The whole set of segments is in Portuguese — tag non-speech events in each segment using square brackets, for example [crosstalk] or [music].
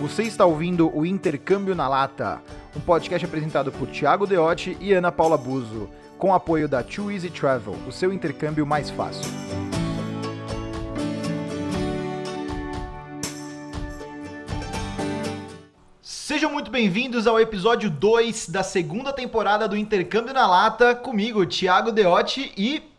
Você está ouvindo o Intercâmbio na Lata, um podcast apresentado por Thiago Deotti e Ana Paula Buzo, com apoio da Too Easy Travel, o seu intercâmbio mais fácil. Sejam muito bem-vindos ao episódio 2 da segunda temporada do Intercâmbio na Lata, comigo, Thiago Deotti e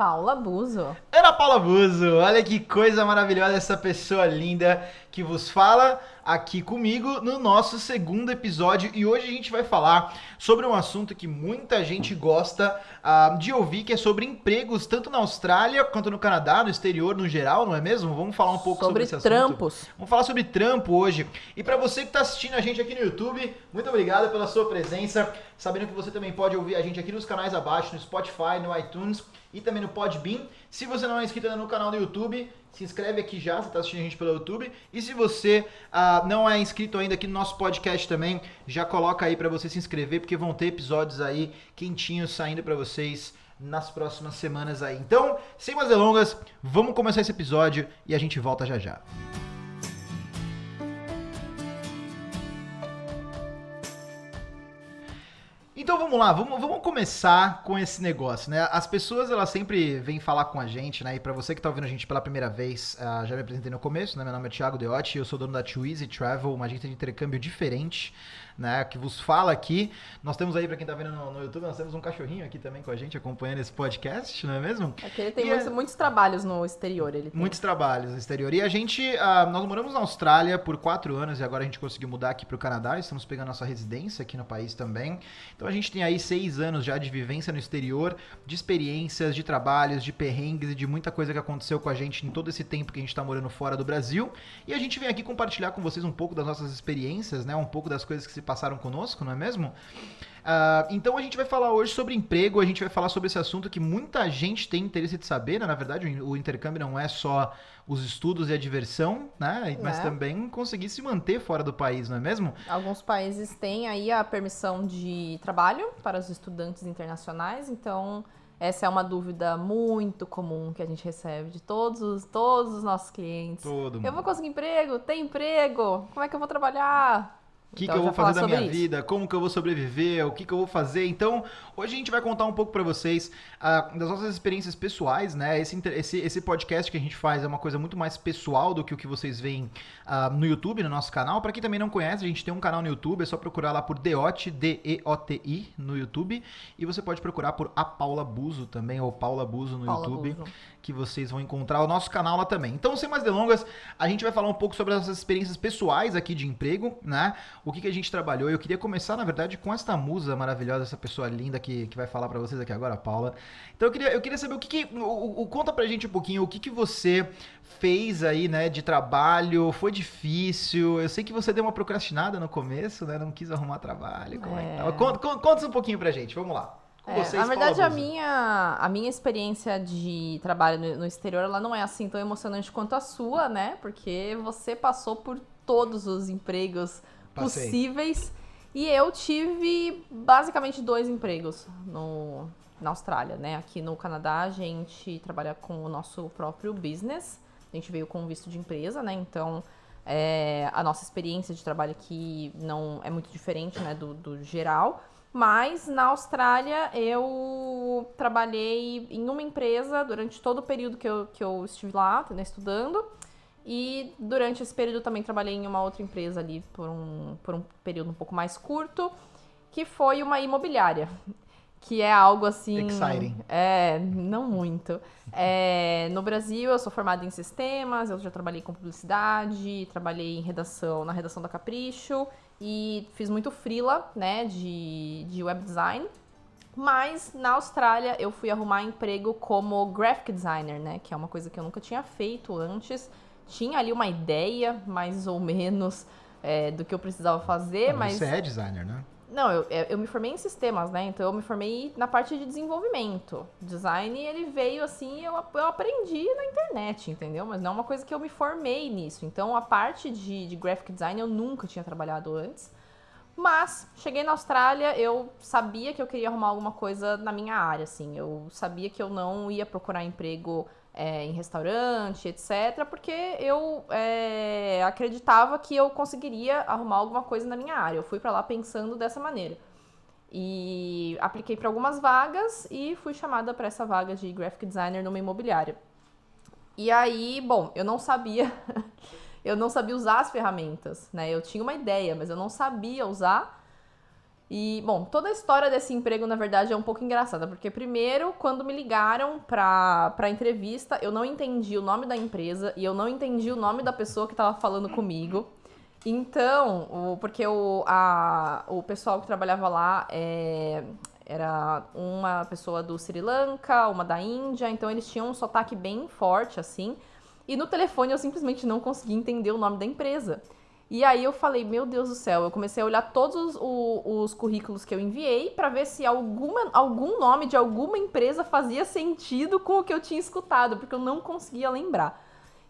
Paula Buzo. Ana Paula Buzo. Olha que coisa maravilhosa essa pessoa linda que vos fala aqui comigo no nosso segundo episódio e hoje a gente vai falar sobre um assunto que muita gente gosta uh, de ouvir, que é sobre empregos tanto na Austrália quanto no Canadá, no exterior no geral, não é mesmo? Vamos falar um pouco sobre, sobre esse trampos. assunto. Vamos falar sobre trampo hoje. E para você que está assistindo a gente aqui no YouTube, muito obrigado pela sua presença. Sabendo que você também pode ouvir a gente aqui nos canais abaixo, no Spotify, no iTunes e também no Podbean. Se você não é inscrito ainda no canal do YouTube, se inscreve aqui já, você está assistindo a gente pelo YouTube. E se você uh, não é inscrito ainda aqui no nosso podcast também, já coloca aí para você se inscrever, porque vão ter episódios aí quentinhos saindo para vocês nas próximas semanas aí. Então, sem mais delongas, vamos começar esse episódio e a gente volta já já. Vamos lá, vamos, vamos começar com esse negócio, né? As pessoas, elas sempre vêm falar com a gente, né? E para você que tá ouvindo a gente pela primeira vez, uh, já me apresentei no começo, né? Meu nome é Thiago Deotti, eu sou dono da Easy Travel, uma agência de intercâmbio diferente né, que vos fala aqui. Nós temos aí, para quem está vendo no, no, YouTube, nós temos um cachorrinho aqui também com a gente, acompanhando esse podcast, não é mesmo? Aqui ele tem muitos, é... muitos, trabalhos no exterior. Ele Muitos trabalhos no exterior. E a gente, uh, nós moramos na Austrália por quatro anos e agora a gente conseguiu mudar aqui para o Canadá, estamos pegando nossa residência aqui no país também. Então a gente tem aí seis anos já de vivência no exterior, de experiências, de trabalhos, de perrengues e de muita coisa que aconteceu com a gente em todo esse tempo que a gente está morando fora do Brasil. E a gente vem aqui compartilhar com vocês um pouco das nossas experiências, né? Um pouco das coisas que se passaram conosco, não é mesmo? Uh, então a gente vai falar hoje sobre emprego, a gente vai falar sobre esse assunto que muita gente tem interesse de saber, né? Na verdade, o intercâmbio não é só os estudos e a diversão, né? Mas é. também conseguir se manter fora do país, não é mesmo? Alguns países têm aí a permissão de trabalho para os estudantes internacionais, então essa é uma dúvida muito comum que a gente recebe de todos os, todos os nossos clientes. Todo mundo. Eu vou conseguir emprego? Tem emprego? Como é que eu vou trabalhar? O que, então, que eu vou fazer da minha isso. vida? Como que eu vou sobreviver? O que, que eu vou fazer? Então, hoje a gente vai contar um pouco para vocês uh, das nossas experiências pessoais, né? Esse, esse, esse podcast que a gente faz é uma coisa muito mais pessoal do que o que vocês veem uh, no YouTube, no nosso canal. Para quem também não conhece, a gente tem um canal no YouTube, é só procurar lá por Deot, D-E-O-T-I, no YouTube. E você pode procurar por A Paula Buzo também, ou Paula Buzo no Paula YouTube. Buzo que vocês vão encontrar o nosso canal lá também. Então, sem mais delongas, a gente vai falar um pouco sobre as nossas experiências pessoais aqui de emprego, né? O que, que a gente trabalhou. Eu queria começar, na verdade, com esta musa maravilhosa, essa pessoa linda que, que vai falar para vocês aqui agora, a Paula. Então, eu queria, eu queria saber o que, que o, o, conta pra gente um pouquinho o que, que você fez aí, né, de trabalho, foi difícil. Eu sei que você deu uma procrastinada no começo, né? Não quis arrumar trabalho. Como é, é que tá? Conta, conta, conta um pouquinho pra gente, vamos lá. É, vocês, na verdade, a minha, a minha experiência de trabalho no, no, exterior, ela não é assim tão emocionante quanto a sua, né? Porque você passou por todos os empregos Possíveis. E eu tive basicamente dois empregos no, na Austrália, né? Aqui no Canadá, a gente trabalha com o nosso próprio business. A gente veio com visto de empresa, né? Então, é, a nossa experiência de trabalho aqui não é muito diferente, né, do, do geral. Mas na Austrália eu trabalhei em uma empresa durante todo o período que eu, que eu estive lá né, estudando. E durante esse período também trabalhei em uma outra empresa ali por um, por um período um pouco mais curto, que foi uma imobiliária. Que é algo assim. Exciting. É, não muito. É, no Brasil, eu sou formada em sistemas, eu já trabalhei com publicidade, trabalhei em redação, na redação da Capricho e fiz muito freela, né, de, de web design. Mas na Austrália eu fui arrumar emprego como graphic designer, né, que é uma coisa que eu nunca tinha feito antes. Tinha ali uma ideia, mais ou menos, é, do que eu precisava fazer, mas... Você é designer, né? Não, eu, eu me formei em sistemas, né? Então eu me formei na parte de desenvolvimento. Design, ele veio assim, eu, eu aprendi na internet, entendeu? Mas não é uma coisa que eu me formei nisso. Então a parte de, de graphic design eu nunca tinha trabalhado antes. Mas cheguei na Austrália, eu sabia que eu queria arrumar alguma coisa na minha área, assim. Eu sabia que eu não ia procurar emprego é, em restaurante, etc., porque eu é, acreditava que eu conseguiria arrumar alguma coisa na minha área. Eu fui para lá pensando dessa maneira. E apliquei para algumas vagas e fui chamada para essa vaga de graphic designer numa imobiliária. E aí, bom, eu não sabia, [laughs] eu não sabia usar as ferramentas, né? Eu tinha uma ideia, mas eu não sabia usar. E, bom, toda a história desse emprego, na verdade, é um pouco engraçada, porque primeiro, quando me ligaram pra, pra entrevista, eu não entendi o nome da empresa e eu não entendi o nome da pessoa que estava falando comigo. Então, o, porque o, a, o pessoal que trabalhava lá é, era uma pessoa do Sri Lanka, uma da Índia, então eles tinham um sotaque bem forte, assim. E no telefone eu simplesmente não conseguia entender o nome da empresa. E aí eu falei, meu Deus do céu, eu comecei a olhar todos os, os, os currículos que eu enviei para ver se alguma, algum nome de alguma empresa fazia sentido com o que eu tinha escutado, porque eu não conseguia lembrar.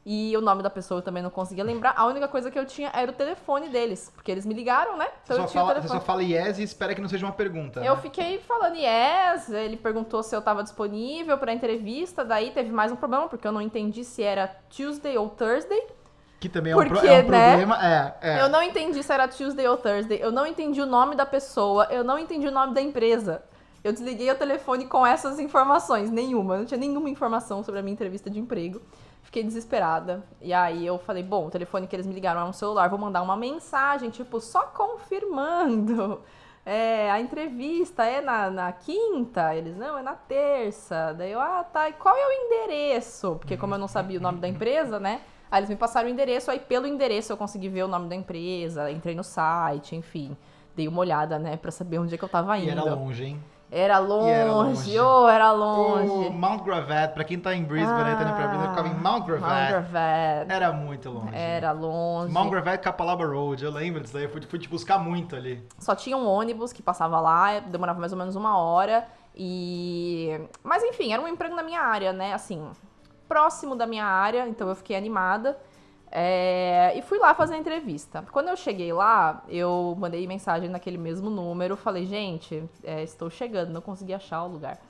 E o nome da pessoa eu também não conseguia lembrar. A única coisa que eu tinha era o telefone deles, porque eles me ligaram, né? Então você, só fala, você só fala yes e espera que não seja uma pergunta. Eu né? fiquei falando yes, ele perguntou se eu estava disponível para entrevista, daí teve mais um problema, porque eu não entendi se era Tuesday ou Thursday. Que também é, Porque, um, pro, é um né, problema. É, é. Eu não entendi se era Tuesday ou Thursday. Eu não entendi o nome da pessoa. Eu não entendi o nome da empresa. Eu desliguei o telefone com essas informações. Nenhuma. Não tinha nenhuma informação sobre a minha entrevista de emprego. Fiquei desesperada. E aí eu falei, bom, o telefone que eles me ligaram é um celular, vou mandar uma mensagem, tipo, só confirmando. [laughs] É, a entrevista é na, na quinta? Eles, não, é na terça. Daí eu, ah, tá, e qual é o endereço? Porque como eu não sabia o nome da empresa, né? Aí eles me passaram o endereço, aí pelo endereço eu consegui ver o nome da empresa, entrei no site, enfim. Dei uma olhada, né, pra saber onde é que eu tava indo. E era longe, hein? Era longe, era longe. Oh, era longe. O Mount Gravatt, pra quem tá em Brisbane, ah, tá indo pra Brisbane, ficava em Mount Gravatt. Mount Gravatt. Era muito longe. Era longe. Mount Gravatt, Capalaba Road, eu lembro disso daí, eu fui, fui te buscar muito ali. Só tinha um ônibus que passava lá, demorava mais ou menos uma hora, e... Mas enfim, era um emprego na minha área, né, assim, próximo da minha área, então eu fiquei animada. É, e fui lá fazer a entrevista. Quando eu cheguei lá, eu mandei mensagem naquele mesmo número, falei, gente, é, estou chegando, não consegui achar o lugar.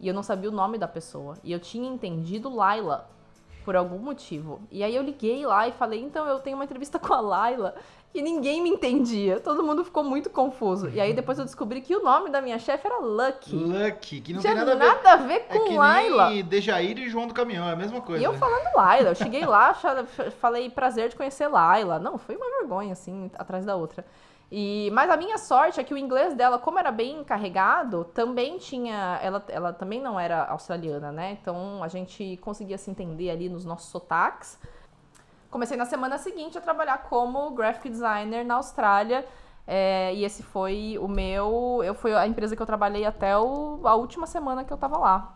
E eu não sabia o nome da pessoa. E eu tinha entendido Laila, por algum motivo. E aí eu liguei lá e falei, então eu tenho uma entrevista [laughs] com a Laila e ninguém me entendia. Todo mundo ficou muito confuso. E aí depois eu descobri que o nome da minha chefe era Lucky. Lucky, que não Tinha tem nada, nada a ver, a ver com é que Laila. Nem Dejair e João do Caminhão, é a mesma coisa. E eu falando Laila, eu cheguei lá, [laughs] falei prazer de conhecer Laila. Não, foi uma vergonha assim, atrás da outra. E, mas a minha sorte é que o inglês dela, como era bem carregado, também tinha. Ela, ela também não era australiana, né? Então a gente conseguia se entender ali nos nossos sotaques. Comecei na semana seguinte a trabalhar como graphic designer na Austrália. É, e esse foi o meu. Eu foi a empresa que eu trabalhei até o, a última semana que eu tava lá.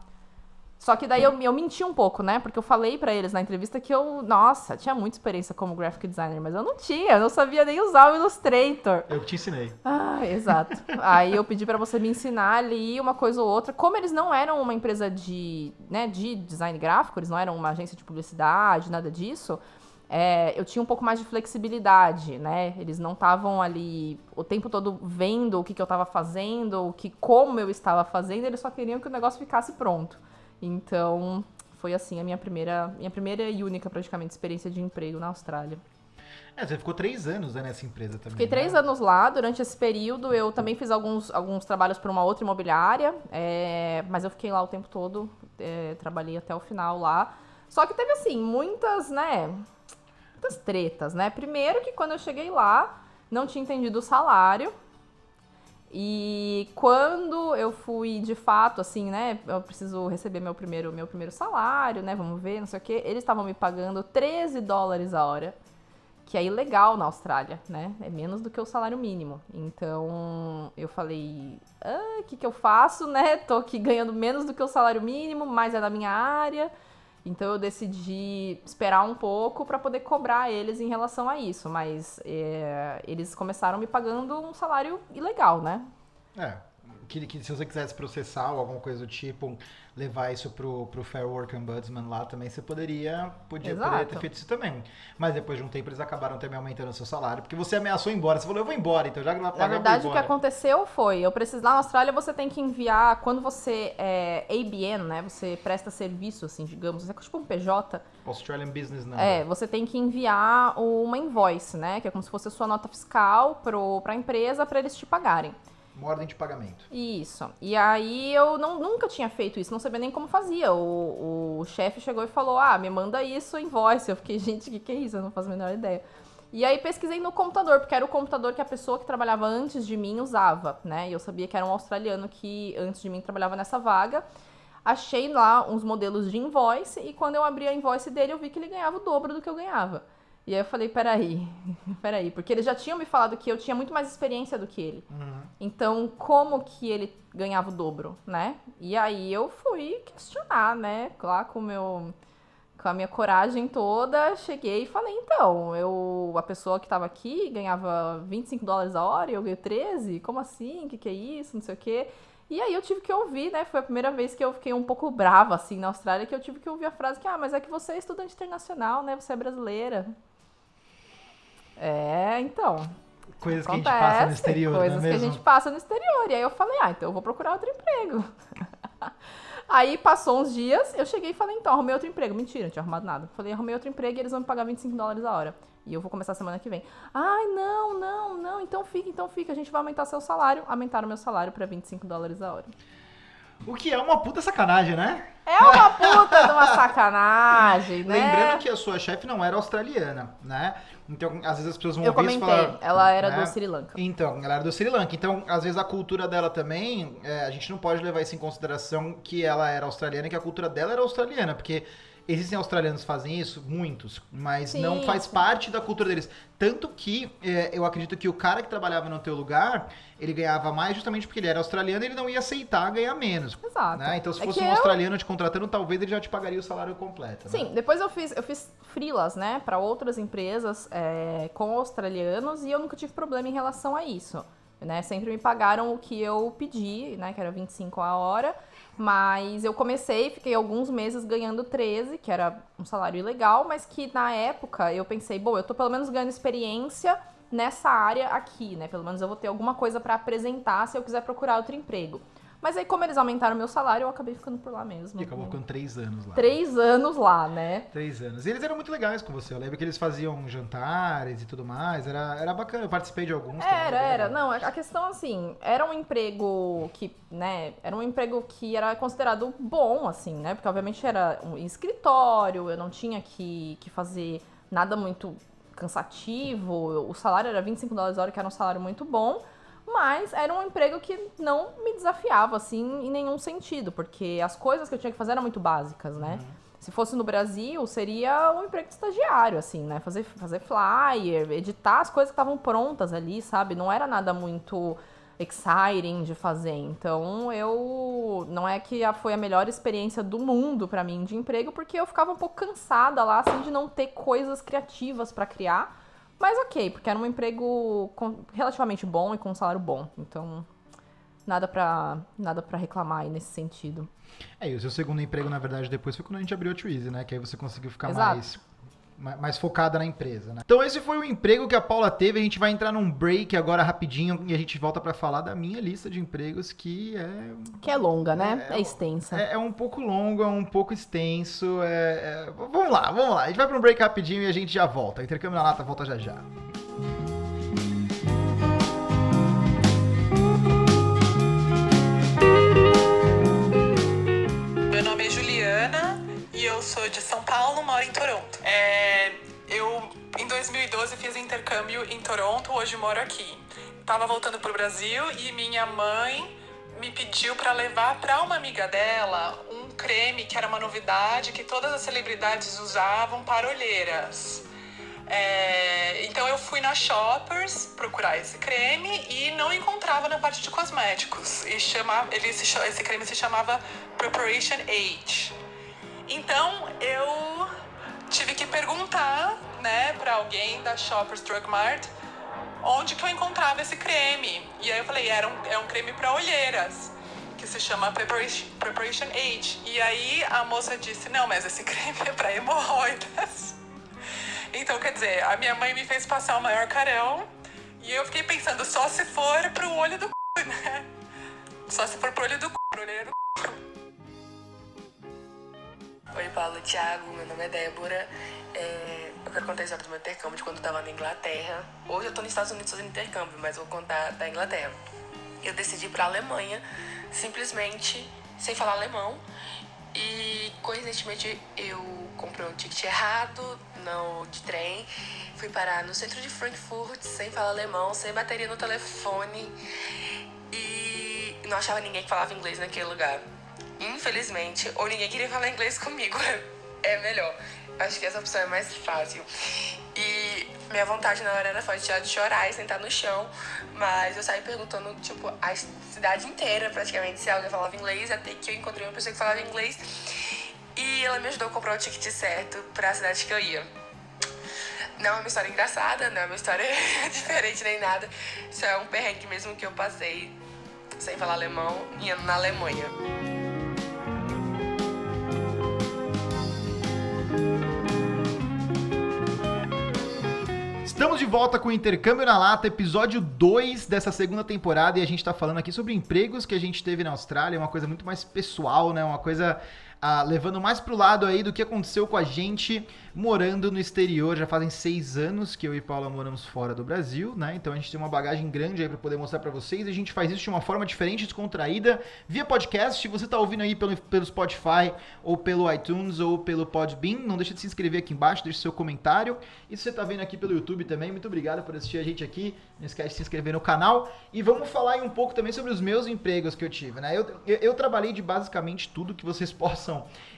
Só que daí eu, eu menti um pouco, né? Porque eu falei para eles na entrevista que eu, nossa, tinha muita experiência como graphic designer, mas eu não tinha, eu não sabia nem usar o Illustrator. Eu te ensinei. Ah, exato. [laughs] Aí eu pedi para você me ensinar ali uma coisa ou outra. Como eles não eram uma empresa de, né, de design gráfico, eles não eram uma agência de publicidade, nada disso, é, eu tinha um pouco mais de flexibilidade, né? Eles não estavam ali o tempo todo vendo o que, que eu estava fazendo, o que como eu estava fazendo, eles só queriam que o negócio ficasse pronto. Então, foi assim a minha primeira, minha primeira e única praticamente experiência de emprego na Austrália. É, você ficou três anos né, nessa empresa também. Fiquei três né? anos lá. Durante esse período, eu também fiz alguns, alguns trabalhos para uma outra imobiliária, é, mas eu fiquei lá o tempo todo, é, trabalhei até o final lá. Só que teve, assim, muitas, né, muitas tretas, né? Primeiro que quando eu cheguei lá, não tinha entendido o salário, e quando eu fui de fato, assim, né? Eu preciso receber meu primeiro, meu primeiro salário, né? Vamos ver, não sei o quê. Eles estavam me pagando 13 dólares a hora, que é ilegal na Austrália, né? É menos do que o salário mínimo. Então eu falei: o ah, que, que eu faço, né? Tô aqui ganhando menos do que o salário mínimo, mas é da minha área. Então eu decidi esperar um pouco para poder cobrar eles em relação a isso, mas é, eles começaram me pagando um salário ilegal, né? É, que, que se você quisesse processar ou alguma coisa do tipo, levar isso pro, pro Fair Work Ombudsman lá também, você poderia, podia, poderia ter feito isso também. Mas depois de um tempo eles acabaram também aumentando o seu salário, porque você ameaçou ir embora. Você falou, eu vou embora, então já que pagar, Na verdade, o que aconteceu foi, eu preciso, lá na Austrália você tem que enviar, quando você é ABN, né, você presta serviço, assim, digamos, é tipo um PJ. Australian Business Number. É, você tem que enviar uma invoice, né, que é como se fosse a sua nota fiscal pro, pra empresa para eles te pagarem. Uma ordem de pagamento. Isso. E aí eu não, nunca tinha feito isso, não sabia nem como fazia. O, o chefe chegou e falou: Ah, me manda isso em voice. Eu fiquei, [laughs] gente, o que, que é isso? Eu não faço a menor ideia. E aí pesquisei no computador, porque era o computador que a pessoa que trabalhava antes de mim usava, né? E eu sabia que era um australiano que antes de mim trabalhava nessa vaga. Achei lá uns modelos de invoice e quando eu abri a invoice dele, eu vi que ele ganhava o dobro do que eu ganhava. E aí eu falei, peraí, [laughs] peraí, porque eles já tinham me falado que eu tinha muito mais experiência do que ele. Uhum. Então, como que ele ganhava o dobro, né? E aí eu fui questionar, né? Lá com meu com a minha coragem toda, cheguei e falei, então, eu a pessoa que estava aqui ganhava 25 dólares a hora e eu ganho 13? Como assim? O que, que é isso? Não sei o quê. E aí eu tive que ouvir, né? Foi a primeira vez que eu fiquei um pouco brava, assim, na Austrália, que eu tive que ouvir a frase que, ah, mas é que você é estudante internacional, né? Você é brasileira. É, então. Coisas acontece, que a gente passa no exterior, é Coisas é que a gente passa no exterior. E aí eu falei, ah, então eu vou procurar outro emprego. [laughs] aí passou uns dias, eu cheguei e falei, então, arrumei outro emprego. Mentira, não tinha arrumado nada. Falei, arrumei outro emprego e eles vão me pagar 25 dólares a hora. E eu vou começar semana que vem. Ai, não, não, não, então fica, então fica. A gente vai aumentar seu salário. Aumentaram meu salário para 25 dólares a hora. O que é uma puta sacanagem, né? É uma puta de uma sacanagem, [laughs] né? Lembrando que a sua chefe não era australiana, né? Então, às vezes as pessoas vão Eu ouvir comentei, falar, ela era né? do Sri Lanka. Então, ela era do Sri Lanka. Então, às vezes a cultura dela também, é, a gente não pode levar isso em consideração que ela era australiana e que a cultura dela era australiana, porque Existem australianos que fazem isso? Muitos. Mas sim, não faz sim. parte da cultura deles. Tanto que é, eu acredito que o cara que trabalhava no teu lugar, ele ganhava mais justamente porque ele era australiano e ele não ia aceitar ganhar menos. Exato. Né? Então, se é fosse um eu... australiano te contratando, talvez ele já te pagaria o salário completo. Sim, né? depois eu fiz, eu fiz freelas, né, para outras empresas é, com australianos e eu nunca tive problema em relação a isso. Né? Sempre me pagaram o que eu pedi, né, que era 25 a hora. Mas eu comecei, fiquei alguns meses ganhando 13, que era um salário ilegal, mas que na época eu pensei, bom, eu tô pelo menos ganhando experiência nessa área aqui, né? Pelo menos eu vou ter alguma coisa para apresentar se eu quiser procurar outro emprego. Mas aí, como eles aumentaram meu salário, eu acabei ficando por lá mesmo. E acabou ficando três anos lá. Três anos lá, né? Três anos. E eles eram muito legais com você. Eu lembro que eles faziam jantares e tudo mais. Era, era bacana. Eu participei de alguns. Era, era. Não, a questão, assim, era um emprego que, né? Era um emprego que era considerado bom, assim, né? Porque, obviamente, era um escritório. Eu não tinha que, que fazer nada muito cansativo. O salário era 25 dólares a hora, que era um salário muito bom. Mas era um emprego que não me desafiava, assim, em nenhum sentido, porque as coisas que eu tinha que fazer eram muito básicas, né? Uhum. Se fosse no Brasil, seria um emprego de estagiário, assim, né? Fazer, fazer flyer, editar as coisas que estavam prontas ali, sabe? Não era nada muito exciting de fazer. Então, eu não é que foi a melhor experiência do mundo para mim de emprego, porque eu ficava um pouco cansada lá assim de não ter coisas criativas para criar. Mas ok, porque era um emprego relativamente bom e com um salário bom. Então, nada pra, nada pra reclamar aí nesse sentido. É, e o seu segundo emprego, na verdade, depois foi quando a gente abriu a Twizy, né? Que aí você conseguiu ficar mais mais focada na empresa, né? Então esse foi o emprego que a Paula teve. A gente vai entrar num break agora rapidinho e a gente volta para falar da minha lista de empregos que é que é longa, né? É, é extensa. É, é, um pouco longo, é um pouco extenso. É, é, vamos lá, vamos lá. A gente vai para um break rapidinho e a gente já volta. Intercâmbio na lata volta já já. Meu nome é Juliana e eu sou de São 2012, fiz intercâmbio em Toronto, hoje moro aqui. Tava voltando pro Brasil e minha mãe me pediu para levar para uma amiga dela um creme que era uma novidade que todas as celebridades usavam para olheiras. É, então eu fui na Shoppers procurar esse creme e não encontrava na parte de cosméticos. E chamava, ele se, esse creme se chamava Preparation Age. Então eu tive que perguntar, né, para alguém da Shoppers Drug Mart onde que eu encontrava esse creme. E aí eu falei, era um, é um creme para olheiras, que se chama Preparation, Age. E aí a moça disse, não, mas esse [laughs] creme é para hemorroidas. Então, quer dizer, a minha mãe me fez passar o maior carão e eu fiquei pensando, só se for pro olho do c, né? Só se for pro olho do c, pro do c. Oi, Paulo, Thiago, meu nome é Débora. É, eu quero contar a história do meu intercâmbio de quando eu tava na Inglaterra. Hoje eu tô nos Estados Unidos fazendo intercâmbio, mas vou contar da Inglaterra. Eu decidi ir pra Alemanha, simplesmente sem falar alemão. E coincidentemente eu comprei um ticket errado no, de trem, fui parar no centro de Frankfurt sem falar alemão, sem bateria no telefone e não achava ninguém que falava inglês naquele lugar. Infelizmente, ou ninguém queria falar inglês comigo, [laughs] é melhor. Acho que essa opção é mais fácil. E minha vontade na hora era só de chorar e sentar no chão. Mas eu saí perguntando, tipo, a cidade inteira praticamente se alguém falava inglês, até que eu encontrei uma pessoa que falava inglês. E ela me ajudou a comprar o ticket certo pra cidade que eu ia. Não é uma história engraçada, não é uma história [laughs] diferente nem nada. Isso é um perrengue mesmo que eu passei sem falar alemão, indo na Alemanha. De volta com o Intercâmbio na Lata, episódio 2 dessa segunda temporada, e a gente está falando aqui sobre empregos que a gente teve na Austrália, uma coisa muito mais pessoal, né? Uma coisa ah, levando mais pro lado aí do que aconteceu com a gente morando no exterior. Já fazem seis anos que eu e Paula moramos fora do Brasil, né? Então a gente tem uma bagagem grande aí para poder mostrar para vocês. A gente faz isso de uma forma diferente, descontraída, via podcast. Se você tá ouvindo aí pelo, pelo Spotify, ou pelo iTunes, ou pelo Podbean, não deixa de se inscrever aqui embaixo, deixe seu comentário. E se você tá vendo aqui pelo YouTube também, muito obrigado por assistir a gente aqui. Não esquece de se inscrever no canal. E vamos falar aí um pouco também sobre os meus empregos que eu tive, né? Eu, eu, eu trabalhei de basicamente tudo que vocês [laughs] possam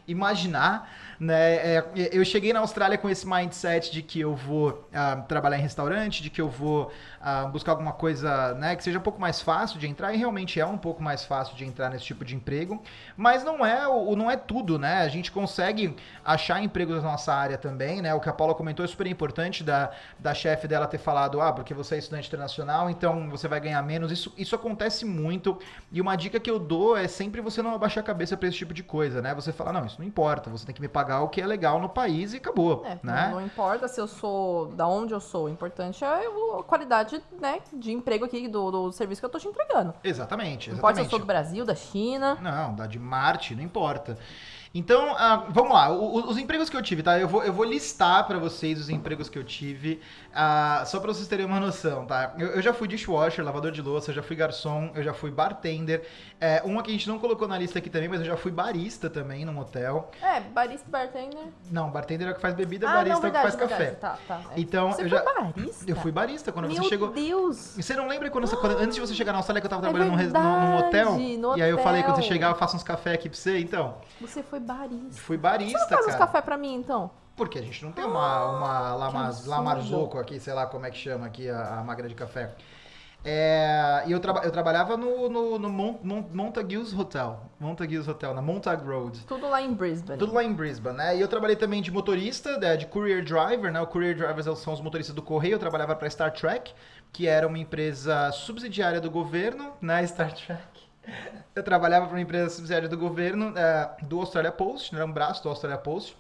imaginar, né? É, eu cheguei na Austrália com esse mindset de que eu vou uh, trabalhar em restaurante, de que eu vou uh, buscar alguma coisa, né, que seja um pouco mais fácil de entrar e realmente é um pouco mais fácil de entrar nesse tipo de emprego, mas não é o não é tudo, né? A gente consegue achar empregos na nossa área também, né? O que a Paula comentou é super importante da, da chefe dela ter falado, ah, porque você é estudante internacional, então você vai ganhar menos. Isso, isso acontece muito e uma dica que eu dou é sempre você não abaixar a cabeça para esse tipo de coisa, né? Você fala, não, isso não importa, você tem que me pagar o que é legal no país e acabou, é, né? Não, não importa se eu sou, da onde eu sou, o importante é a qualidade né, de emprego aqui do, do serviço que eu tô te entregando. Exatamente, exatamente. Não importa se eu sou do Brasil, da China. Não, da de Marte, não importa. Então, uh, vamos lá. O, os empregos que eu tive, tá? Eu vou, eu vou listar para vocês os empregos que eu tive, uh, só para vocês terem uma noção, tá? Eu, eu, já fui dishwasher, lavador de louça, eu já fui garçom, eu já fui bartender. É, uma que a gente não colocou na lista aqui também, mas eu já fui barista também num hotel. É, barista e bartender? Não, bartender é o que faz bebida, ah, barista não, verdade, é o que faz verdade. café. Tá, tá. É. Então, você eu já. barista? Eu fui barista quando Meu você chegou. Meu Deus! Você não lembra quando, você, quando, antes de você chegar na Austrália que eu tava é trabalhando é verdade, num, num, hotel? No e aí eu falei, quando você chegar, eu faço uns cafés aqui pra você, então. Você foi barista. Fui barista, Você não faz cara. uns café pra mim, então? Porque a gente não tem uma, uma Lamaz, Lamarzoco aqui, sei lá como é que chama aqui a, a máquina de café. É, e eu, traba, eu trabalhava no, no, no Mont, Mont, Montague's Hotel. Montague's Hotel, na Montag Road. Tudo lá em Brisbane. Tudo lá em Brisbane, né? E eu trabalhei também de motorista, de, de courier driver, né? O courier drivers são os motoristas do correio. Eu trabalhava para Star Trek, que era uma empresa subsidiária do governo, né? [laughs] Star Trek. Eu trabalhava para uma empresa subsidiária do governo, é, do Australia Post, né? era um braço do Australia Post.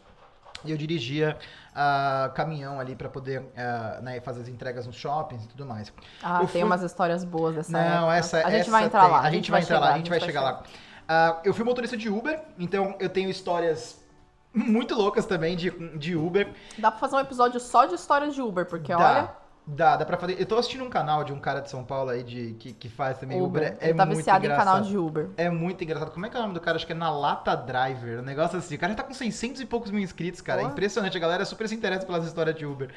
E eu dirigia uh, caminhão ali para poder uh, né, fazer as entregas nos shoppings e tudo mais. Ah, eu tem fui... umas histórias boas dessa Não, época. essa A gente essa vai entrar tem. lá. A gente vai, entrar lá, a gente vai chegar lá. Uh, eu fui motorista de Uber, então eu tenho histórias muito loucas também de, de Uber. Dá pra fazer um episódio só de histórias de Uber, porque Dá. olha... Dá, dá pra fazer. Eu tô assistindo um canal de um cara de São Paulo aí de, que, que faz também Uber. Uber. É Ele tá muito viciado engraçado. em canal de Uber. É muito engraçado. Como é que é o nome do cara? Acho que é na Lata Driver. Um negócio assim. O cara já tá com 600 e poucos mil inscritos, cara. É impressionante. A galera super se interessa pelas histórias de Uber.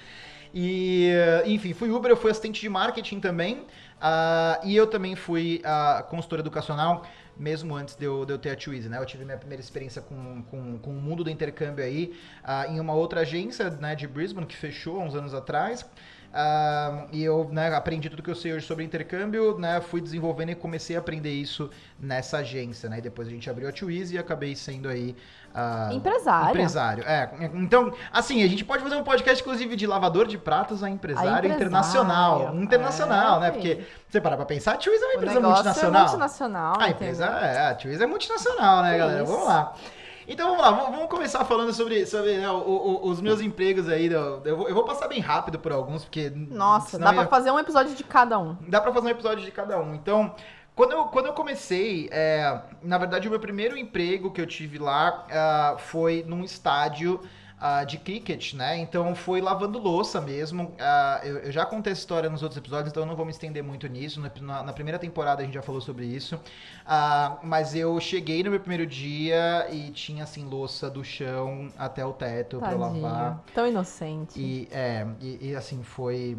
E, enfim, fui Uber, eu fui assistente de marketing também. Uh, e eu também fui uh, consultor educacional mesmo antes de eu, de eu ter a Twizy, né? Eu tive minha primeira experiência com, com, com o mundo do intercâmbio aí uh, em uma outra agência né, de Brisbane que fechou há uns anos atrás. Uh, e eu né, aprendi tudo que eu sei hoje sobre intercâmbio, né, fui desenvolvendo e comecei a aprender isso nessa agência, né? E depois a gente abriu a Twizy e acabei sendo aí Uh, empresário. Empresário, é. Então, assim, a gente pode fazer um podcast, inclusive, de lavador de pratos a empresário, a empresário internacional. Internacional, é, né? Porque você parar pra pensar, a Twiz é uma empresa multinacional. É multinacional. A empresa, é, a Twiz é multinacional, né, galera? Vamos lá. Então vamos lá, vamos começar falando sobre, sobre né, o, o, os meus empregos aí. Eu vou, eu vou, passar bem rápido por alguns, porque. Nossa, dá pra fazer um episódio de cada um. Dá pra fazer um episódio de cada um. Então, quando eu, quando eu comecei, é, na verdade, o meu primeiro emprego que eu tive lá uh, foi num estádio uh, de cricket, né? Então foi lavando louça mesmo. Uh, eu, eu, já contei essa história nos outros episódios, então eu não vou me estender muito nisso. Na, na primeira temporada a gente já falou sobre isso. Uh, mas eu cheguei no meu primeiro dia e tinha assim louça do chão até o teto para lavar. Tão inocente. E, é, e, e assim foi.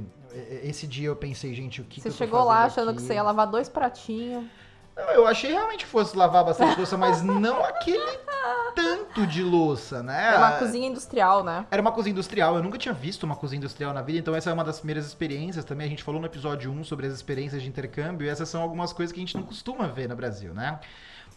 Esse dia eu pensei, gente, o que Você que chegou lá achando aqui? que você ia lavar dois pratinhos. Não, eu achei realmente que fosse lavar bastante louça, mas não aquele tanto de louça, né? Era uma cozinha industrial, né? Era uma cozinha industrial. Eu nunca tinha visto uma cozinha industrial na vida, então essa é uma das primeiras experiências também. A gente falou no episódio 1 sobre as experiências de intercâmbio, e essas são algumas coisas que a gente não costuma ver no Brasil, né?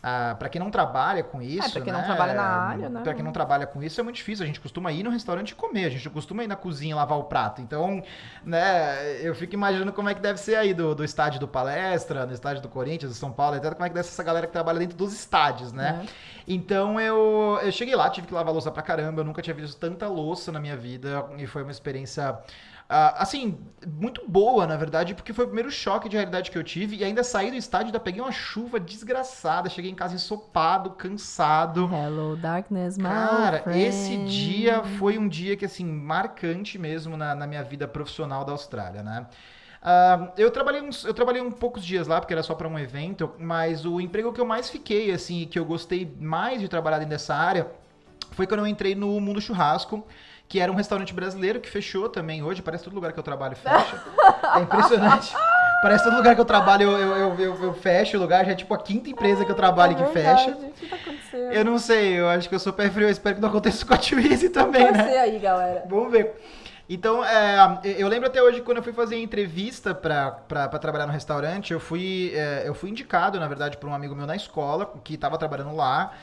Ah, para quem não trabalha com isso, é, para quem né? não trabalha na área, né? Para quem não trabalha com isso é muito difícil. A gente costuma ir no restaurante e comer, a gente costuma ir na cozinha lavar o prato. Então, né, eu fico imaginando como é que deve ser aí do, do estádio do Palestra, no estádio do Corinthians, do São Paulo, etc. Como é que deve ser essa galera que trabalha dentro dos estádios, né? É. Então eu, eu cheguei lá, tive que lavar louça pra caramba, eu nunca tinha visto tanta louça na minha vida e foi uma experiência Uh, assim, muito boa, na verdade, porque foi o primeiro choque de realidade que eu tive. E ainda saí do estádio, ainda peguei uma chuva desgraçada. Cheguei em casa ensopado, cansado. Hello, darkness, my Cara, friend. esse dia foi um dia que, assim, marcante mesmo na, na minha vida profissional da Austrália, né? Uh, eu, trabalhei uns, eu trabalhei um poucos dias lá, porque era só para um evento, mas o emprego que eu mais fiquei, assim, que eu gostei mais de trabalhar dentro dessa área, foi quando eu entrei no mundo churrasco que era um restaurante brasileiro que fechou também hoje. Parece todo lugar que eu trabalho fecha. É impressionante. [laughs] Parece todo lugar que eu trabalho, eu, eu, eu, eu, fecho o lugar. Já é tipo a quinta empresa que eu trabalho é que fecha. O que tá acontecendo? Eu não sei, eu acho que eu sou pé frio. Eu espero que não aconteça com a Twizy também, né? Você aí, galera. Vamos ver. Então, é, eu lembro até hoje quando eu fui fazer a entrevista para trabalhar no restaurante, eu fui, é, eu fui indicado, na verdade, por um amigo meu na escola, que estava trabalhando lá.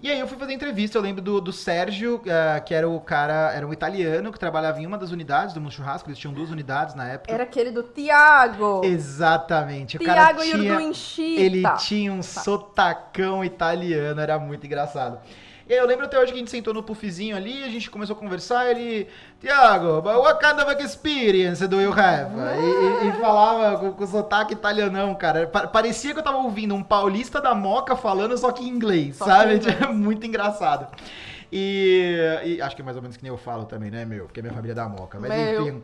E aí eu fui fazer entrevista, eu lembro do, do Sérgio, uh, que era o cara, era um italiano que trabalhava em uma das unidades do Mundo Churrasco, eles tinham duas unidades na época. Era aquele do Tiago. Exatamente. O Tiago cara tinha, Ele tinha um sotacão italiano, era muito engraçado. E aí eu lembro até hoje que a gente sentou no puffzinho ali, a gente começou a conversar, ele, Tiago, what kind of experience do you have? E, e, e falava com, com sotaque italianão, cara. Parecia que eu tava ouvindo um paulista da Moca falando só que em inglês, só sabe? Inglês. [laughs] Muito engraçado. E, e, acho que é mais ou menos que nem eu falo também, né, meu? Porque é minha família é da Moca. Mas meu. enfim.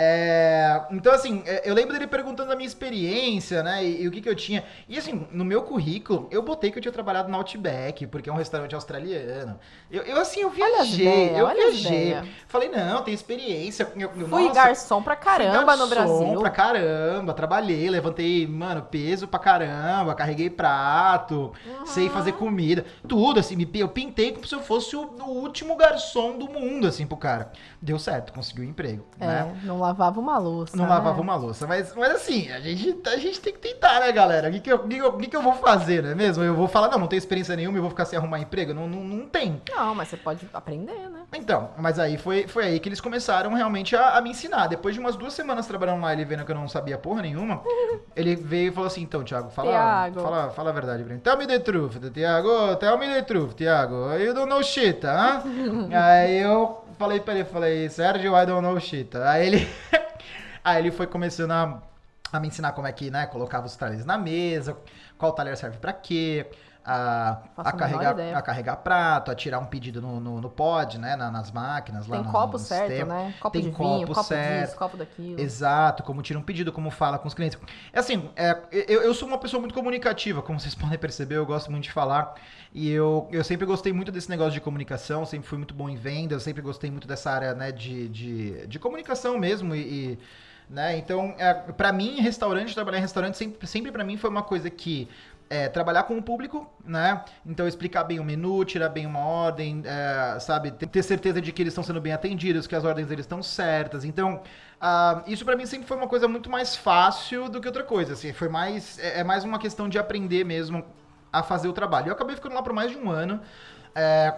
É, então, assim, é, eu lembro dele perguntando a minha experiência, né? E, e, o que, que eu tinha. E, assim, no meu currículo, eu botei que eu tinha trabalhado no Outback, porque é um restaurante australiano. Eu, eu assim, eu viajei, eu viajei. Falei, não, tem experiência. Eu, fui nossa, garçom pra caramba garçom no Brasil. pra caramba, trabalhei, levantei, mano, peso pra caramba, carreguei prato, uhum. sei fazer comida, tudo, assim, eu pintei como se eu fosse o, o último garçom do mundo, assim, pro cara. Deu certo, conseguiu um emprego, é, né? Não lavava uma louça. Não né? lavava uma louça. Mas, mas assim, a gente, a gente tem que tentar, né, galera? O que, que, eu, que, que, eu vou fazer, não é mesmo? Eu vou falar, não, não tenho experiência nenhuma, eu vou ficar sem arrumar emprego? Não, não, não tem. Não, mas você pode aprender, né? Então, mas aí foi, foi aí que eles começaram realmente a, a me ensinar. Depois de umas duas semanas trabalhando lá, ele vendo que eu não sabia porra nenhuma, [laughs] ele veio e falou assim, então, Thiago, fala, Thiago. fala, fala a verdade pra mim. Tell me the truth, Thiago. Tell me the truth, Thiago. You don't know shit, huh? [laughs] aí eu falei pra ele, falei, Sérgio, I don't know shit. Aí ele... [laughs] Aí ele foi começando a, a me ensinar como é que, né, colocava os talheres na mesa, qual talher serve para quê, a, a, carregar, a carregar prato, a tirar um pedido no, no, no pod, né? Na, nas máquinas, lá Tem no, copo no certo, sistema. né? Copo Tem de copo vinho, copo certo. disso, copo daquilo. Exato, como tira um pedido, como fala com os clientes. É assim, é, eu, eu sou uma pessoa muito comunicativa, como [laughs] vocês podem perceber, eu gosto muito de falar. E eu, eu sempre gostei muito desse negócio de comunicação, sempre fui muito bom em venda, eu sempre gostei muito dessa área, né, de, de, de comunicação mesmo e, e né? Então, é, para mim, restaurante, trabalhar em restaurante sempre, sempre para mim foi uma coisa que é, trabalhar com o público, né? Então explicar bem o menu, tirar bem uma ordem, é, sabe? Ter certeza de que eles estão sendo bem atendidos, que as ordens deles estão certas. Então, uh, isso para mim sempre foi uma coisa muito mais fácil do que outra coisa. Assim, foi mais é, é, mais uma questão de aprender mesmo a fazer o trabalho. Eu acabei ficando lá por mais de um ano. É,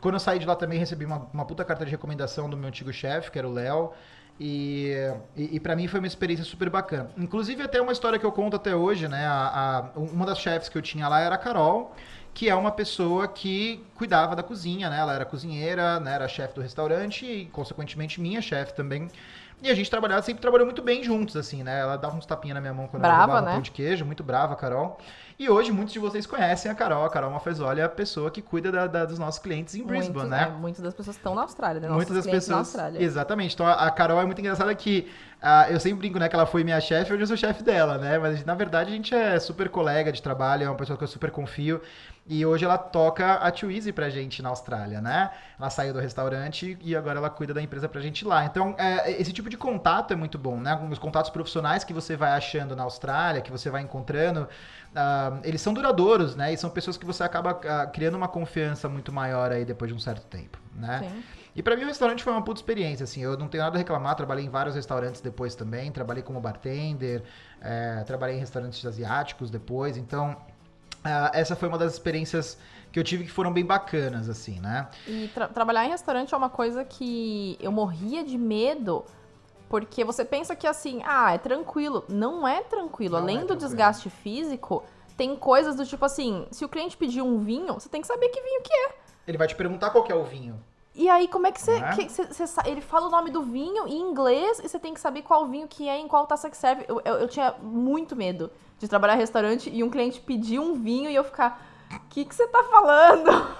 quando eu saí de lá também recebi uma, uma puta carta de recomendação do meu antigo chefe, que era o Léo. E, e, e para mim foi uma experiência super bacana. Inclusive, até uma história que eu conto até hoje, né? A, a, uma das chefes que eu tinha lá era a Carol, que é uma pessoa que cuidava da cozinha, né? Ela era cozinheira, né? era chefe do restaurante e, consequentemente, minha chefe também. E a gente trabalhava, sempre trabalhou muito bem juntos, assim, né? Ela dava uns tapinhas na minha mão quando brava, eu levava né? pão de queijo, muito brava, Carol. E hoje muitos de vocês conhecem a Carol. A Carol Mafezoli é a pessoa que cuida da, da, dos nossos clientes em Brisbane, muito, né? É, muitas das pessoas estão na Austrália, né? Muitas das pessoas. Exatamente. Então a Carol é muito engraçada que uh, eu sempre brinco, né, que ela foi minha chefe, hoje eu sou chefe dela, né? Mas na verdade a gente é super colega de trabalho, é uma pessoa que eu super confio. E hoje ela toca a Too Easy pra gente na Austrália, né? Ela saiu do restaurante e agora ela cuida da empresa pra gente lá. Então, é, esse tipo de contato é muito bom, né? Os contatos profissionais que você vai achando na Austrália, que você vai encontrando, uh, eles são duradouros, né? E são pessoas que você acaba uh, criando uma confiança muito maior aí depois de um certo tempo, né? Sim. E para mim o restaurante foi uma puta experiência, assim, eu não tenho nada a reclamar, trabalhei em vários restaurantes depois também, trabalhei como bartender, é, trabalhei em restaurantes asiáticos depois, então Uh, essa foi uma das experiências que eu tive que foram bem bacanas, assim, né? E tra trabalhar em restaurante é uma coisa que eu morria de medo, porque você pensa que assim, ah, é tranquilo. Não é tranquilo. Não Além é do tranquilo. desgaste físico, tem coisas do tipo assim, se o cliente pedir um vinho, você tem que saber que vinho que é. Ele vai te perguntar qual é o vinho. E aí, como é que você. É? ele fala o nome do vinho em inglês e você tem que saber qual vinho que é em qual taça que serve. Eu, eu, eu tinha muito medo de trabalhar em restaurante e um cliente pedir um vinho e eu ficar. O que, que você tá falando?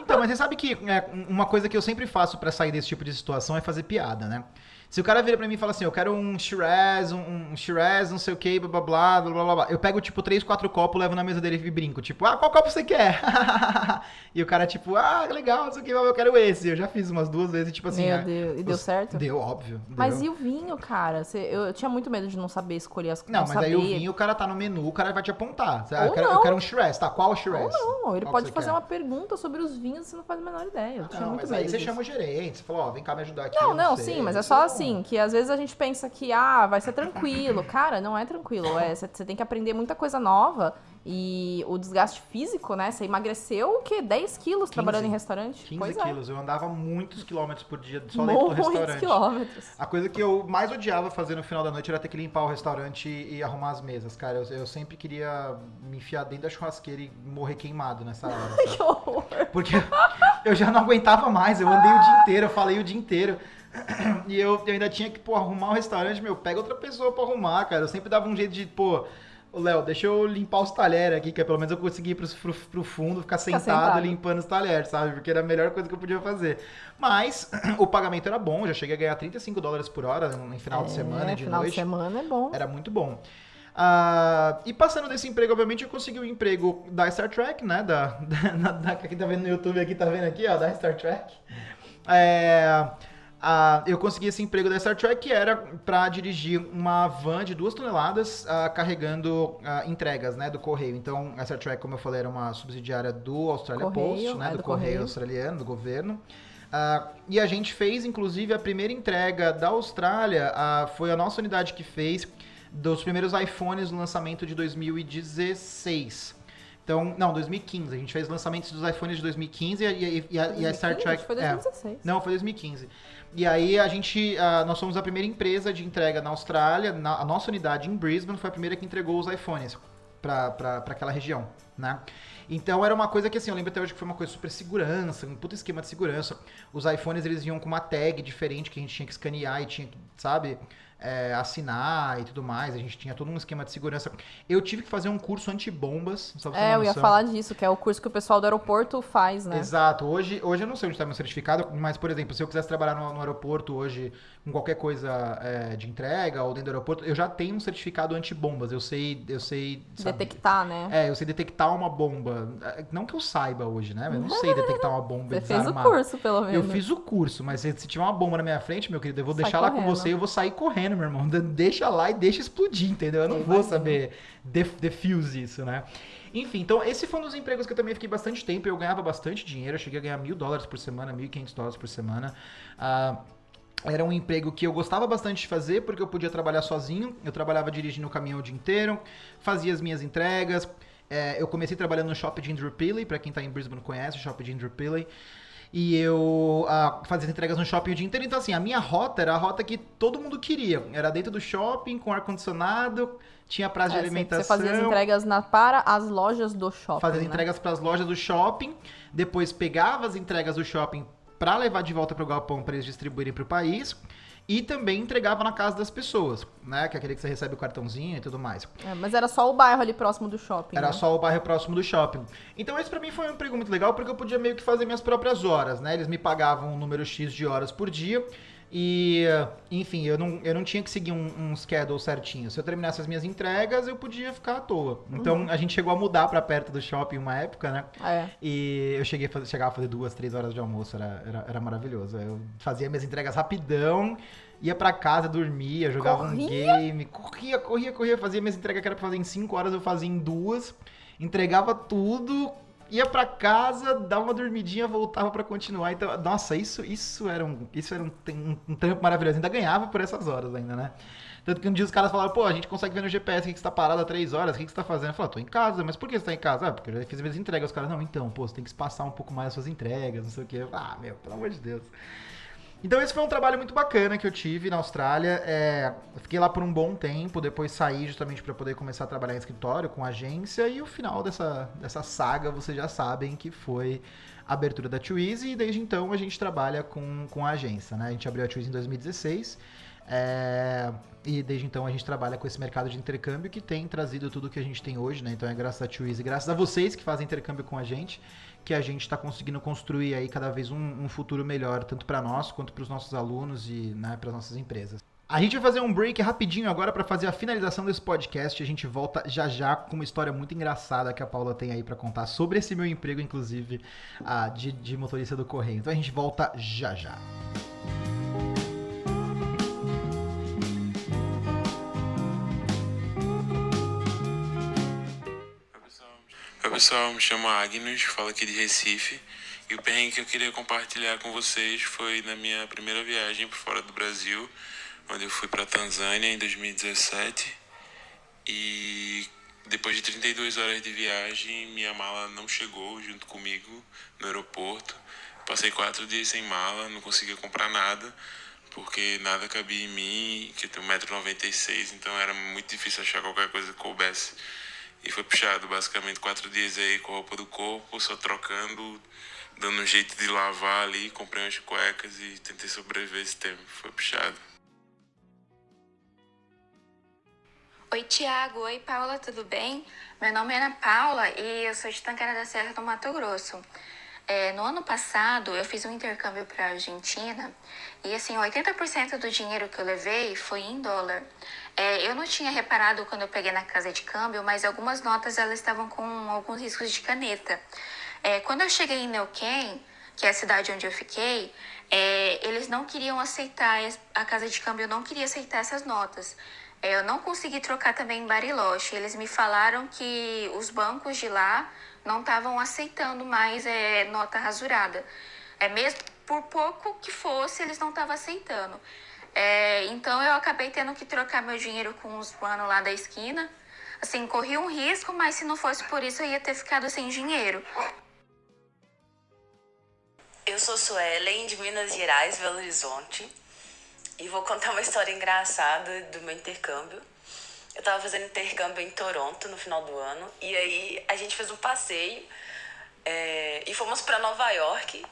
Então, mas você sabe que é, uma coisa que eu sempre faço para sair desse tipo de situação é fazer piada, né? Se o cara vira pra mim e fala assim, eu quero um Shiraz, um, um Shiraz, não sei o que, blá blá blá, blá blá blá. Eu pego, tipo, três, quatro copos, levo na mesa dele e brinco. Tipo, ah, qual copo você quer? [laughs] e o cara, tipo, ah, legal, não sei o que, eu quero esse. Eu já fiz umas duas vezes, tipo assim. Meu ah, Deus, e deu certo? Deu, óbvio. Deu. Mas e o vinho, cara? Você, eu, tinha muito medo de não saber escolher as coisas. Não, não mas saber. aí o vinho, o cara tá no menu, o cara vai te apontar. Ou eu, quero, não. eu quero um Shiraz, tá? Qual Shiraz? Ou não, ele qual pode fazer quer? uma pergunta sobre os vinhos e você não faz a menor ideia. Eu tinha não, muito mas medo aí você disso. chama o gerente, você fala, ó, oh, vem cá me ajudar aqui. Não, não, não sim, mas é só assim, que às vezes a gente pensa que, ah, vai ser tranquilo. [laughs] Cara, não é tranquilo. É, você tem que aprender muita coisa nova. E o desgaste físico, né? Você emagreceu o quê? 10 quilos 15, trabalhando em restaurante? 15 pois quilos. É. Eu andava muitos quilômetros por dia só dentro do restaurante. quilômetros. A coisa que eu mais odiava fazer no final da noite era ter que limpar o restaurante e arrumar as mesas, cara. Eu, eu sempre queria me enfiar dentro da churrasqueira e morrer queimado nessa hora. [laughs] que horror! Porque eu já não aguentava mais. Eu andei o dia inteiro, eu falei o dia inteiro. [clears throat] E eu, eu ainda tinha que, pô, arrumar um restaurante, meu, pega outra pessoa pra arrumar, cara. Eu sempre dava um jeito de, pô, Léo, deixa eu limpar os talheres aqui, que é pelo menos eu consegui ir pro, pro, pro fundo, ficar sentado, sentado, limpando os talheres, sabe? Porque era a melhor coisa que eu podia fazer. Mas [clears throat] o pagamento era bom, já cheguei a ganhar 35 dólares por hora em final é, de semana e de final noite. Final de semana é bom. Era muito bom. Uh, e passando desse emprego, obviamente, eu consegui o um emprego da Star Trek, né? Da, [laughs] da, da, quem tá vendo no YouTube aqui, tá vendo aqui, ó, da Star Trek. É, uh, eu consegui esse emprego da Star Trek que era para dirigir uma van de duas toneladas uh, carregando entregas, né? Do correio. Então, a Star Trek, como eu falei, era uma subsidiária do Australia correio, Post, né? É, do, do correio, correio australiano, do governo. Uh, e a gente fez, inclusive, a primeira entrega da Austrália, uh, foi a nossa unidade que fez dos primeiros iPhones no lançamento de 2016. Então, não, 2015. A gente fez lançamentos dos iPhones de 2015 e, e, e, a, 2015? e a, Star Trek. Foi 2016. É, não, foi 2015. E aí a gente, uh, nós somos a primeira empresa de entrega na Austrália. Na, a nossa unidade em Brisbane foi a primeira que entregou os iPhones para aquela região, né? Então era uma coisa que assim, eu lembro até hoje que foi uma coisa super segurança, um puto esquema de segurança. Os iPhones eles vinham com uma tag diferente que a gente tinha que escanear e tinha que, sabe? É, assinar e tudo mais. A gente tinha todo um esquema de segurança. Eu tive que fazer um curso antibombas. Só é, eu ia falar disso, que é o curso que o pessoal do aeroporto faz, né? Exato. Hoje, hoje eu não sei onde está meu certificado, mas, por exemplo, se eu quisesse trabalhar no, no aeroporto hoje com qualquer coisa é, de entrega ou dentro do aeroporto, eu já tenho um certificado antibombas. Eu sei, eu sei. Sabe? Detectar, né? É, eu sei detectar uma bomba. Não que eu saiba hoje, né? Eu não sei detectar uma bomba. Você fez o curso, pelo menos. Eu fiz o curso, mas se, se tiver uma bomba na minha frente, meu querido, eu vou Sai deixar correndo. lá com você eu vou sair correndo, meu irmão. Deixa lá e deixa explodir, entendeu? Eu não vou saber defuse isso, né? Enfim, então esse foi um dos empregos que eu também fiquei bastante tempo. Eu ganhava bastante dinheiro, eu cheguei a ganhar mil dólares por semana, mil e quinhentos dólares por semana. Uh, era um emprego que eu gostava bastante de fazer, porque eu podia trabalhar sozinho. Eu trabalhava dirigindo o caminhão o dia inteiro, fazia as minhas entregas. É, eu comecei trabalhando no Shopping de Indooroopilly, para quem está em Brisbane conhece o Shopping de Indooroopilly. E eu uh, fazia entregas no shopping o dia inteiro. Então, assim, a minha rota era a rota que todo mundo queria. Era dentro do shopping, com ar-condicionado, tinha prazo é, de alimentação. Você fazia as entregas na, para as lojas do shopping. Fazia né? entregas para as lojas do shopping. Depois pegava as entregas do shopping para levar de volta para o galpão para eles distribuírem para o país e também entregava na casa das pessoas, né? Que é aquele que você recebe o cartãozinho e tudo mais. É, mas era só o bairro ali próximo do shopping. Era né? só o bairro próximo do shopping. Então esse para mim foi um emprego muito legal porque eu podia meio que fazer minhas próprias horas, né? Eles me pagavam um número X de horas por dia e, enfim, eu não, eu não tinha que seguir um, um schedule certinho. Se eu terminasse as minhas entregas, eu podia ficar à toa. Então, uhum. a gente chegou a mudar para perto do shopping uma época, né? É. E eu cheguei a fazer, chegava a fazer duas, três horas de almoço. Era, era, era maravilhoso. Eu fazia minhas entregas rapidão, ia para casa, dormia, jogava corria? um game. Corria, corria, corria. Fazia minhas entregas que era pra fazer em cinco horas, eu fazia em duas. Entregava tudo, ia para casa, dava uma dormidinha, voltava para continuar. Então, nossa, isso, isso era, um, isso era um, um, um trampo maravilhoso. Ainda ganhava por essas horas ainda, né? Tanto que um dia os caras falaram, pô, a gente consegue ver no GPS que você tá parado há três horas, o que você tá fazendo? Eu falei, tô em casa, mas por que você tá em casa? Ah, porque eu já fiz minhas entregas. Os caras, não, então, pô, você tem que espaçar um pouco mais as suas entregas, não sei o quê. Ah, meu, pelo amor de Deus. Então esse foi um trabalho muito bacana que eu tive na Austrália. É, fiquei lá por um bom tempo, depois saí justamente para poder começar a trabalhar em escritório com agência e o final dessa, dessa saga vocês já sabem que foi a abertura da Twizy e desde então a gente trabalha com, com a agência, né? A gente abriu a Twizy em 2016 é, e desde então a gente trabalha com esse mercado de intercâmbio que tem trazido tudo que a gente tem hoje, né? Então é graças a Twizy, graças a vocês que fazem intercâmbio com a gente que a gente está conseguindo construir aí cada vez um, um futuro melhor, tanto para nós quanto para os nossos alunos e né, para as nossas empresas. A gente vai fazer um break rapidinho agora para fazer a finalização desse podcast. A gente volta já já com uma história muito engraçada que a Paula tem aí para contar sobre esse meu emprego, inclusive, de, de motorista do correio. Então a gente volta já já. Pessoal, me chamo Agnes, falo aqui de Recife. E o perrengue que eu queria compartilhar com vocês foi na minha primeira viagem para fora do Brasil, onde eu fui para Tanzânia em 2017. E depois de 32 horas de viagem, minha mala não chegou junto comigo no aeroporto. Passei quatro dias sem mala, não conseguia comprar nada, porque nada cabia em mim, que eu tenho 1,96m, então era muito difícil achar qualquer coisa que coubesse e foi puxado basicamente quatro dias aí com a roupa do corpo, só trocando, dando um jeito de lavar ali, comprei umas cuecas e tentei sobreviver esse tempo. Foi puxado. Oi, Tiago. Oi, Paula, tudo bem? Meu nome é Ana Paula e eu sou de Tanquera da Serra do Mato Grosso. É, no ano passado, eu fiz um intercâmbio para a Argentina e, assim, 80% do dinheiro que eu levei foi em dólar. É, eu não tinha reparado quando eu peguei na casa de câmbio, mas algumas notas elas estavam com alguns riscos de caneta. É, quando eu cheguei em Neuquén, que é a cidade onde eu fiquei, é, eles não queriam aceitar, a casa de câmbio não queria aceitar essas notas. É, eu não consegui trocar também em Bariloche. Eles me falaram que os bancos de lá não estavam aceitando mais é, nota rasurada. É mesmo por pouco que fosse, eles não estavam aceitando. É, então eu acabei tendo que trocar meu dinheiro com os manos lá da esquina. Assim, corri um risco, mas se não fosse por isso eu ia ter ficado sem dinheiro. Eu sou Suelen, de Minas Gerais, Belo Horizonte. E vou contar uma história engraçada do meu intercâmbio. Eu tava fazendo intercâmbio em Toronto no final do ano. E aí a gente fez um passeio é, e fomos para Nova York.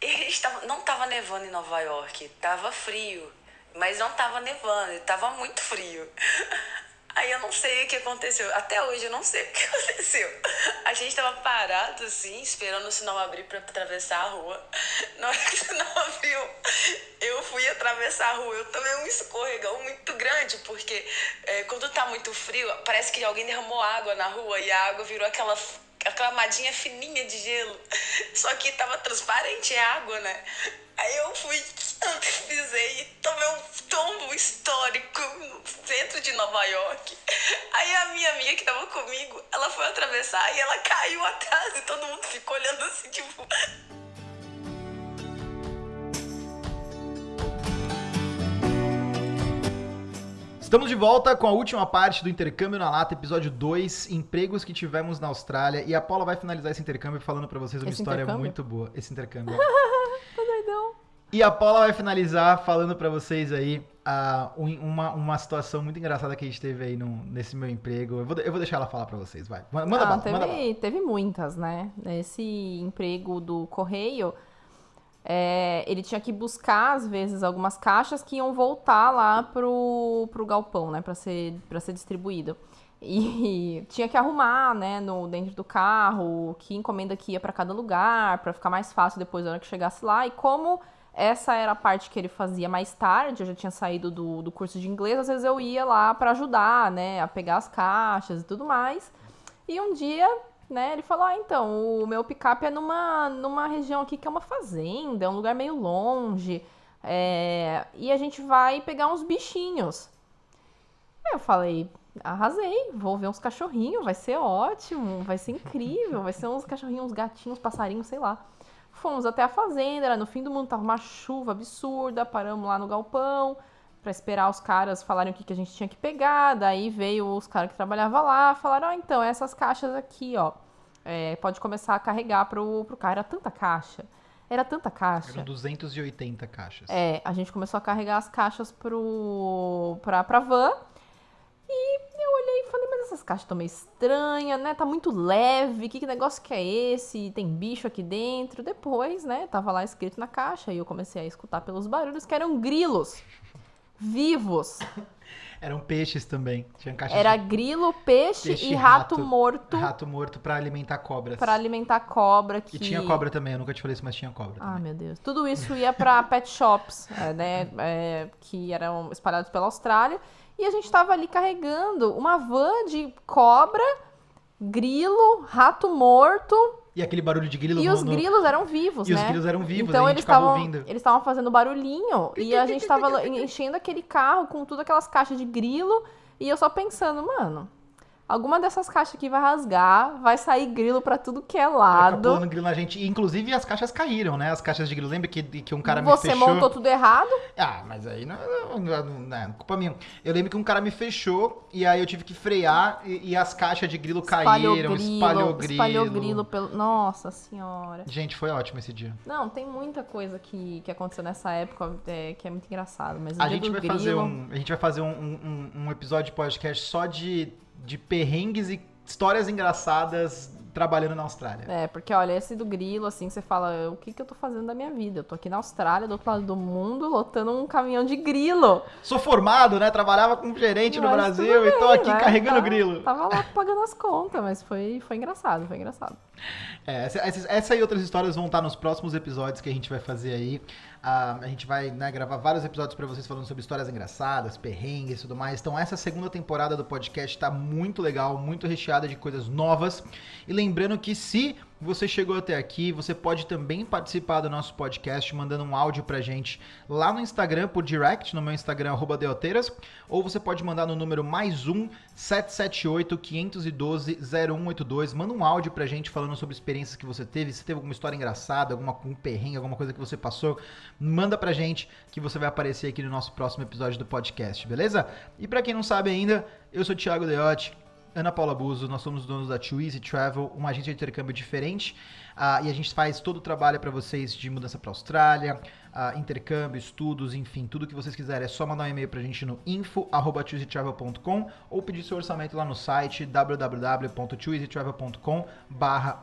E tava, não tava nevando em Nova York, tava frio. Mas não tava nevando, tava muito frio. [laughs] Aí eu não sei o que aconteceu. Até hoje eu não sei [laughs] o que aconteceu. A gente tava parado assim, esperando o sinal abrir para atravessar a rua. [laughs] Na hora que o sinal abriu, eu fui atravessar a rua. Eu tomei um escorregão muito grande, porque é, quando tá muito frio, parece que alguém derramou água na rua e a água virou aquela aquela madinha fininha de gelo. Só que tava transparente, é água, né? Aí eu fui, pisei e tomei meu tombo histórico no centro de Nova York. Aí a minha amiga que tava comigo, ela foi atravessar e ela caiu atrás e todo mundo ficou olhando assim, tipo. Estamos de volta com a última parte do Intercâmbio na Lata, episódio 2, empregos que tivemos na Austrália. E a Paula vai finalizar esse intercâmbio falando para vocês uma esse história muito boa. Esse intercâmbio. [laughs] tá doidão. E a Paula vai finalizar falando para vocês aí uh, uma, uma situação muito engraçada que a gente teve aí no, nesse meu emprego. Eu vou, eu vou deixar ela falar para vocês, vai. Manda ah, bala, teve, manda bala. teve muitas, né? Esse emprego do correio é, ele tinha que buscar, às vezes, algumas caixas que iam voltar lá pro, pro galpão, né, para ser, pra ser distribuído. E [laughs] tinha que arrumar, né, no, dentro do carro, que encomenda que ia para cada lugar, para ficar mais fácil depois da hora que chegasse lá. E como essa era a parte que ele fazia mais tarde, eu já tinha saído do, do curso de inglês, às vezes eu ia lá para ajudar, né, a pegar as caixas e tudo mais. E um dia né? Ele falou: ah, então, o meu picape é numa, numa região aqui que é uma fazenda, é um lugar meio longe. É, e a gente vai pegar uns bichinhos. Eu falei, arrasei, vou ver uns cachorrinhos, vai ser ótimo, vai ser incrível, vai ser uns cachorrinhos, uns gatinhos, passarinhos, sei lá. Fomos até a fazenda, era no fim do mundo, tava uma chuva absurda, paramos lá no galpão para esperar os caras falarem o que, que a gente tinha que pegar. Daí veio os caras que trabalhavam lá, falaram: oh, então, essas caixas aqui, ó, é, pode começar a carregar pro, pro cara. Era tanta caixa. Era tanta caixa. Eram 280 caixas. É, a gente começou a carregar as caixas pro, pra, pra van. E eu olhei e falei, mas essas caixas estão meio estranhas, né? Tá muito leve, que, que negócio que é esse? Tem bicho aqui dentro. Depois, né, tava lá escrito na caixa e eu comecei a escutar pelos barulhos que eram grilos vivos. Eram peixes também. Tinha Era de... grilo, peixe, peixe e rato, rato, morto. Rato morto para alimentar cobras. Para alimentar cobra. Que... E tinha cobra também, eu nunca te falei isso, mas tinha cobra. Ah, meu Deus. Tudo isso ia para [laughs] pet shops, é, né? É, que eram espalhados pela Austrália. E a gente estava ali carregando uma van de cobra, grilo, rato morto e aquele barulho de grilo. E no, os grilos eram vivos, e né? E os grilos eram vivos, então eles estavam Eles estavam fazendo barulhinho e a gente estava enchendo aquele carro com todas aquelas caixas de grilo e eu só pensando, mano, Alguma dessas caixas aqui vai rasgar, vai sair grilo para tudo que é lado. Vai grilo na gente. Inclusive as caixas caíram, né? As caixas de grilo. Lembra que, que um cara Você me fechou... Você montou tudo errado? Ah, mas aí não, não, não, não, é culpa minha. Eu lembro que um cara me fechou e aí eu tive que frear e, e as caixas de grilo espalhou caíram. Grilo, espalhou grilo. Espalhou grilo pelo... Nossa senhora. Gente, foi ótimo esse dia. Não, tem muita coisa que, que aconteceu nessa época é, que é muito engraçado. Mas a gente vai grilo... fazer um, A gente vai fazer um, um, um episódio de podcast só de, de perrengues e histórias engraçadas trabalhando na Austrália. É, porque olha, esse do grilo, assim, você fala, o que, que eu tô fazendo da minha vida? Eu tô aqui na Austrália, do outro lado do mundo, lotando um caminhão de grilo. Sou formado, né? Trabalhava como gerente mas no Brasil bem, e tô aqui né? carregando tá, grilo. Tava lá pagando as contas, mas foi, foi engraçado, foi engraçado. É, essa, essa e outras histórias vão estar nos próximos episódios que a gente vai fazer aí. Uh, a gente vai né, gravar vários episódios para vocês falando sobre histórias engraçadas, perrengues e tudo mais. Então, essa segunda temporada do podcast está muito legal, muito recheada de coisas novas. E lembrando que se você chegou até aqui, você pode também participar do nosso podcast mandando um áudio pra gente lá no Instagram, por direct, no meu Instagram, Deoteiras, ou você pode mandar no número mais um 778-512-0182. Manda um áudio pra gente falando sobre experiências que você teve, se teve alguma história engraçada, alguma um perrengue, alguma coisa que você passou, manda pra gente que você vai aparecer aqui no nosso próximo episódio do podcast, beleza? E para quem não sabe ainda, eu sou o Thiago Deotti, Ana Paula Buzo, nós somos donos da Too Easy Travel, uma agência de intercâmbio diferente. Uh, e a gente faz todo o trabalho para vocês de mudança para a Austrália, uh, intercâmbio, estudos, enfim, tudo que vocês quiserem. É só mandar um e-mail para a gente no info@twoeasytravel.com ou pedir seu orçamento lá no site www.twoeasytravel.com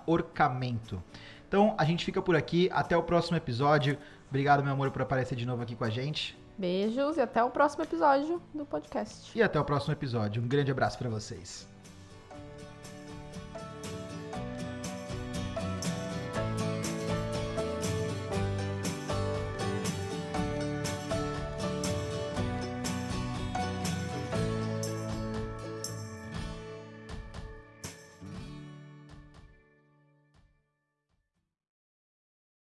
orçamento. Então, a gente fica por aqui. Até o próximo episódio. Obrigado, meu amor, por aparecer de novo aqui com a gente. Beijos e até o próximo episódio do podcast. E até o próximo episódio. Um grande abraço para vocês.